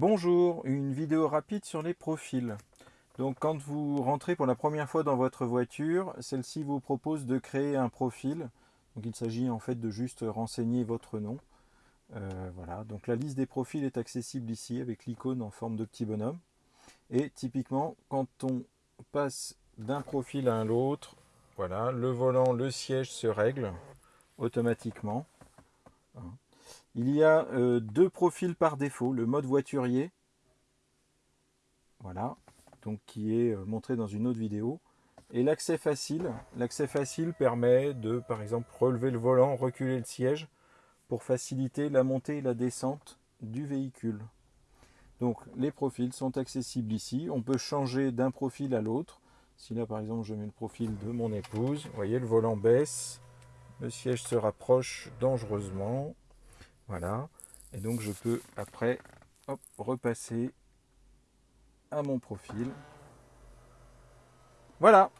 Bonjour, une vidéo rapide sur les profils. Donc quand vous rentrez pour la première fois dans votre voiture, celle-ci vous propose de créer un profil. Donc il s'agit en fait de juste renseigner votre nom. Euh, voilà, donc la liste des profils est accessible ici avec l'icône en forme de petit bonhomme. Et typiquement, quand on passe d'un profil à l'autre, voilà, le volant, le siège se règle automatiquement. Il y a euh, deux profils par défaut, le mode voiturier, voilà, donc qui est euh, montré dans une autre vidéo, et l'accès facile. L'accès facile permet de, par exemple, relever le volant, reculer le siège pour faciliter la montée et la descente du véhicule. Donc les profils sont accessibles ici. On peut changer d'un profil à l'autre. Si là par exemple je mets le profil de mon épouse, vous voyez le volant baisse, le siège se rapproche dangereusement. Voilà. Et donc je peux après repasser à mon profil. Voilà